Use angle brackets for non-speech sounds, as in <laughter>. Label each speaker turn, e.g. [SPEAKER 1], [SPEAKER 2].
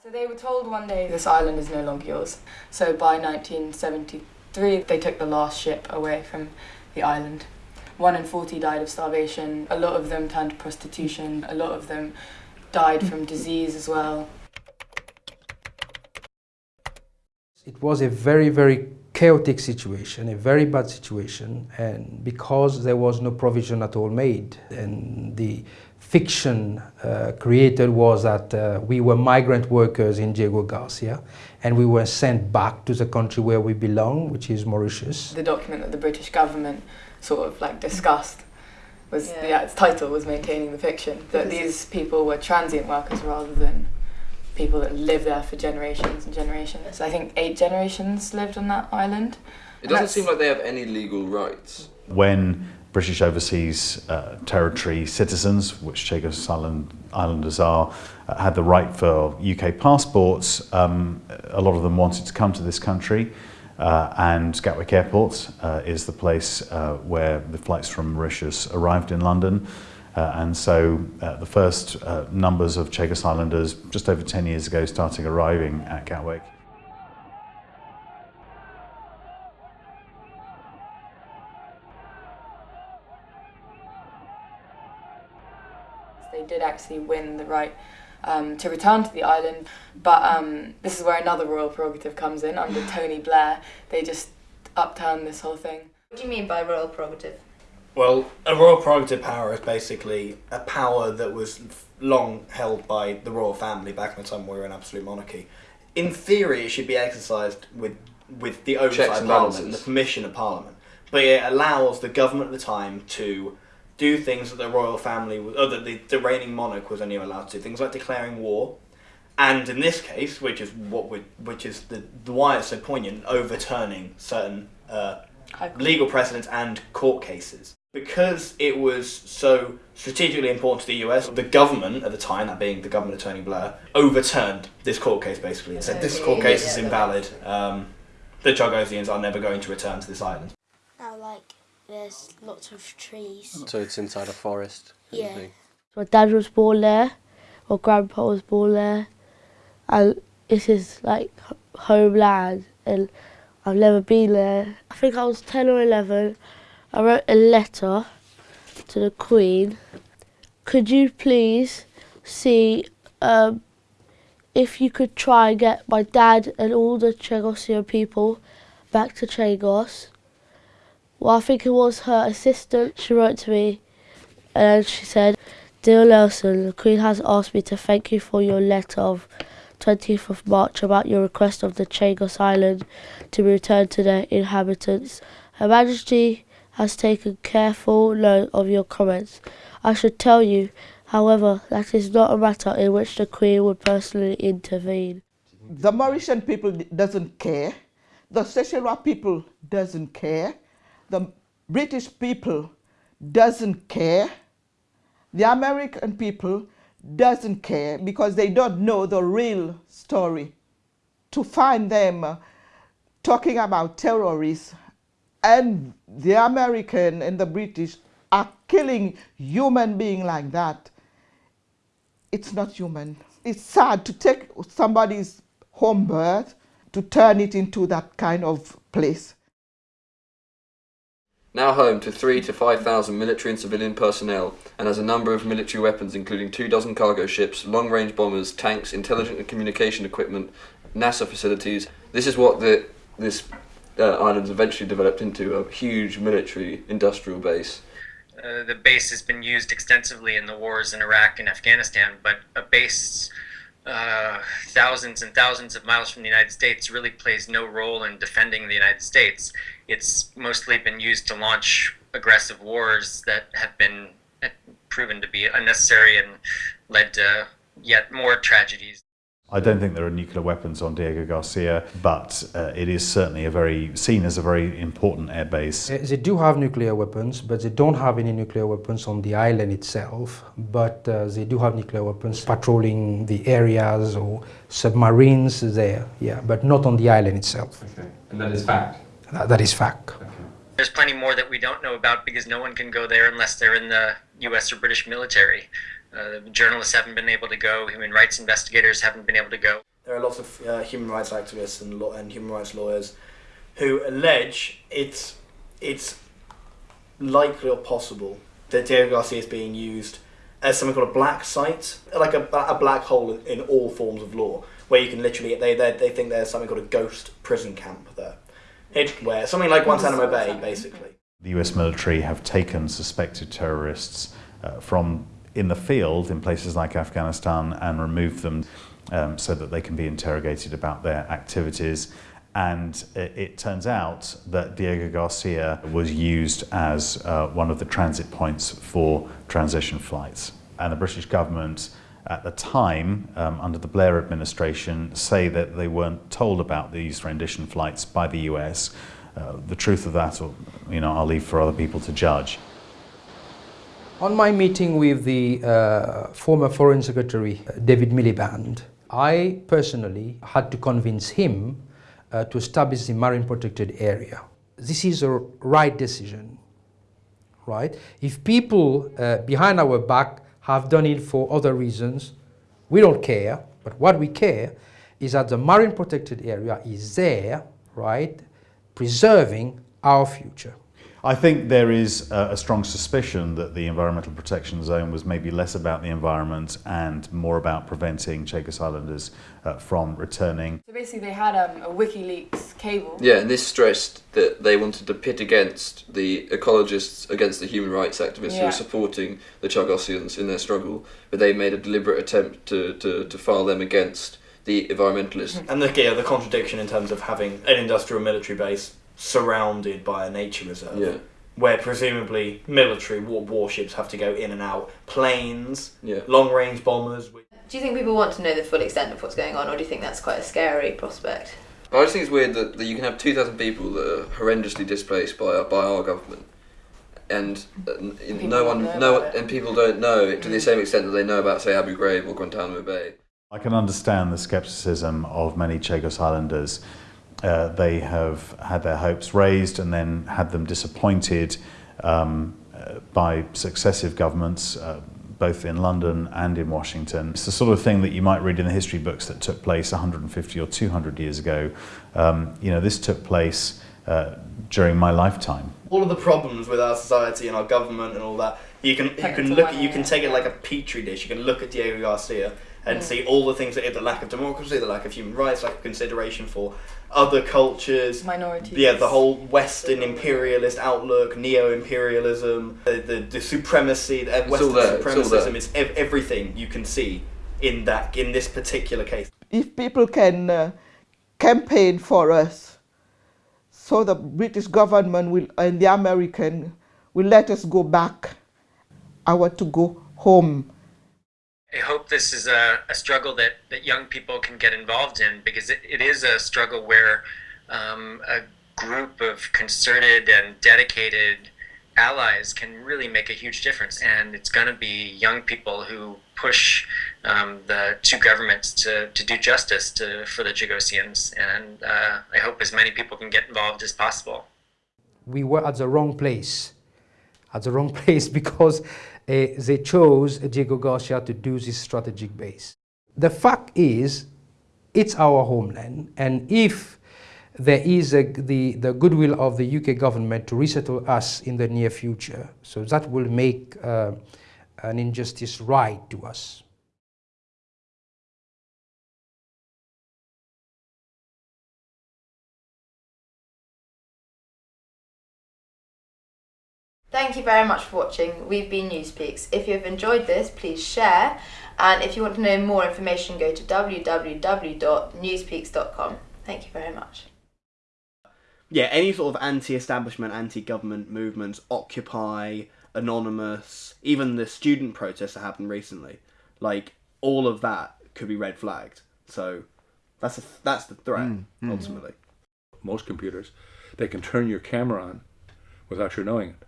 [SPEAKER 1] So they were told one day this island is no longer yours. So by 1973 they took the last ship away from the island. One in 40 died of starvation, a lot of them turned to prostitution, a lot of them died from disease as well.
[SPEAKER 2] It was a very, very chaotic situation, a very bad situation, and because there was no provision at all made, and the fiction uh, created was that uh, we were migrant workers in Diego Garcia, and we were sent back to the country where we belong, which is Mauritius.
[SPEAKER 1] The document that the British government sort of like discussed was yeah. yeah its title was maintaining the fiction that these people were transient workers rather than people that live there for generations and generations. I think eight generations lived on that island.
[SPEAKER 3] It doesn't seem like they have any legal rights.
[SPEAKER 4] When British Overseas uh, Territory citizens, which Chagos Island, Islanders are, uh, had the right for UK passports, um, a lot of them wanted to come to this country. Uh, and Gatwick Airport uh, is the place uh, where the flights from Mauritius arrived in London. Uh, and so uh, the first uh, numbers of Chagos Islanders just over 10 years ago starting arriving at Gatwick.
[SPEAKER 1] They did actually win the right um, to return to the island. But um, this is where another royal prerogative comes in under Tony Blair. They just upturned this whole thing.
[SPEAKER 5] What do you mean by royal prerogative?
[SPEAKER 6] Well, a royal prerogative power is basically a power that was long held by the royal family back in the time we were an absolute monarchy. In theory, it should be exercised with with the oversight of Parliament and the permission of Parliament, but it allows the government at the time to do things that the royal family, or that the, the reigning monarch was only allowed to do, things like declaring war, and in this case, which is what we, which is the, the why it's so poignant, overturning certain uh, legal precedents and court cases. Because it was so strategically important to the US, the government at the time, that being the government attorney Blair, overturned this court case basically and said this court case is invalid. Um, the Chagosians are never going to return to this island.
[SPEAKER 7] Now, like there's lots of trees.
[SPEAKER 3] So it's inside a forest?
[SPEAKER 7] Yeah.
[SPEAKER 8] My dad was born there, my grandpa was born there, and this is like homeland, and I've never been there. I think I was 10 or 11. I wrote a letter to the Queen. Could you please see um, if you could try and get my dad and all the Chagosian people back to Chagos? well, I think it was her assistant, she wrote to me and she said, Dear Nelson, the Queen has asked me to thank you for your letter of 20th of March about your request of the Chagos Island to be returned to their inhabitants. Her Majesty has taken careful note of your comments. I should tell you, however, that is not a matter in which the Queen would personally intervene.
[SPEAKER 9] The Mauritian people doesn't care. The Seychellois people doesn't care the British people doesn't care. The American people doesn't care because they don't know the real story. To find them uh, talking about terrorists and the American and the British are killing human being like that, it's not human. It's sad to take somebody's home birth to turn it into that kind of place.
[SPEAKER 3] Now home to three to 5,000 military and civilian personnel, and has a number of military weapons including two dozen cargo ships, long-range bombers, tanks, intelligent and communication equipment, NASA facilities. This is what the, this uh, island's eventually developed into, a huge military industrial base.
[SPEAKER 10] Uh, the base has been used extensively in the wars in Iraq and Afghanistan, but a base uh, thousands and thousands of miles from the United States really plays no role in defending the United States. It's mostly been used to launch aggressive wars that have been proven to be unnecessary and led to yet more tragedies.
[SPEAKER 4] I don't think there are nuclear weapons on Diego Garcia, but uh, it is certainly a very seen as a very important air base.
[SPEAKER 2] Uh, they do have nuclear weapons, but they don't have any nuclear weapons on the island itself. But uh, they do have nuclear weapons patrolling the areas or submarines there, yeah, but not on the island itself.
[SPEAKER 3] Okay, and that is fact?
[SPEAKER 2] that, that is fact. Okay.
[SPEAKER 10] There's plenty more that we don't know about because no one can go there unless they're in the US or British military. Uh, journalists haven't been able to go, human rights investigators haven't been able to go.
[SPEAKER 6] There are lots of uh, human rights activists and, law- and human rights lawyers who allege it's it's likely or possible that Diego Garcia is being used as something called a black site, like a, a black hole in, in all forms of law, where you can literally they they, they think there's something called a ghost prison camp there, it, where something like Guantanamo Bay, basically.
[SPEAKER 4] The US military have taken suspected terrorists uh, from in the field in places like Afghanistan and remove them um, so that they can be interrogated about their activities. And it, it turns out that Diego Garcia was used as uh, one of the transit points for rendition flights. And the British government at the time, um, under the Blair administration, say that they weren't told about these rendition flights by the US. Uh, the truth of that, you know, I'll leave for other people to judge.
[SPEAKER 2] On my meeting with the uh, former Foreign Secretary uh, David Miliband, I personally had to convince him uh, to establish the marine protected area. This is a right decision, right? If people uh, behind our back have done it for other reasons, we don't care. But what we care is that the marine protected area is there, right, preserving our future.
[SPEAKER 4] I think there is a, a, strong suspicion that the environmental protection zone was maybe less about the environment and more about preventing Chagos Islanders uh, from returning.
[SPEAKER 1] So basically they had um, a WikiLeaks cable.
[SPEAKER 3] Yeah, and this stressed that they wanted to pit against the ecologists against the human rights activists
[SPEAKER 1] Yeah.
[SPEAKER 3] who were supporting the Chagosians in their struggle, but they made a deliberate attempt to, to, to file them against the environmentalists.
[SPEAKER 6] And the, yeah, the contradiction in terms of having an industrial military base surrounded by a nature reserve.
[SPEAKER 3] Yeah.
[SPEAKER 6] Where presumably military war- warships have to go in and out, planes,
[SPEAKER 3] Yeah.
[SPEAKER 6] long range bombers.
[SPEAKER 5] Do you think people want to know the full extent of what's going on, or do you think that's quite a scary prospect?
[SPEAKER 3] I just think it's weird that, that you can have 2,000 people that are horrendously displaced by our, by our government, and uh, n-
[SPEAKER 1] People
[SPEAKER 3] no
[SPEAKER 1] don't
[SPEAKER 3] one,
[SPEAKER 1] know
[SPEAKER 3] no,
[SPEAKER 1] about it.
[SPEAKER 3] and people don't know it to the same extent that they know about, say, Abu Ghraib or Guantanamo Bay.
[SPEAKER 4] I can understand the scepticism of many Chagos Islanders. Uh, they have had their hopes raised and then had them disappointed um, uh, by successive governments, uh, both in London and in Washington. It's the sort of thing that you might read in the history books that took place 150 or 200 years ago. Um, you know, this took place uh, during my lifetime.
[SPEAKER 6] All of the problems with our society and our government and all that, you can you can look at, you can take it like a petri dish. You can look at Diego Garcia and
[SPEAKER 1] Mm.
[SPEAKER 6] see all the things that the lack of democracy, the lack of human rights, lack of consideration for other cultures,
[SPEAKER 1] Minorities.
[SPEAKER 6] Yeah, the whole Western imperialist outlook, neo-imperialism, the, the, the supremacy, the
[SPEAKER 3] all
[SPEAKER 6] Western
[SPEAKER 3] there, it's all
[SPEAKER 6] It's ev- everything you can see in that in this particular case.
[SPEAKER 9] If people can uh, campaign for us, so the British government will and the American will let us go back. I want to go home.
[SPEAKER 10] I hope this is a, a struggle that, that young people can get involved in because it, it is a struggle where um, a group of concerted and dedicated allies can really make a huge difference. And it's going to be young people who push um, the two governments to, to do justice to, for the Chagosians. And uh, I hope as many people can get involved as possible.
[SPEAKER 2] we were at the wrong place. At the wrong <laughs> place because they chose Diego Garcia to do this strategic base. The fact is, it's our homeland, and if there is a, the, the goodwill of the UK government to resettle us in the near future, so that will make uh, an injustice right to us.
[SPEAKER 5] Thank you very much for watching. We've been Newspeaks. If you have enjoyed this, please share. And if you want to know more information, go to www.newspeaks.com. Thank you very much.
[SPEAKER 6] Yeah, any sort of anti-establishment, anti-government movements, Occupy, Anonymous, even the student protests that happened recently, like all of that could be red flagged. So that's a, that's the threat mm, mm. ultimately.
[SPEAKER 11] most computers, they can turn your camera on without your knowing it.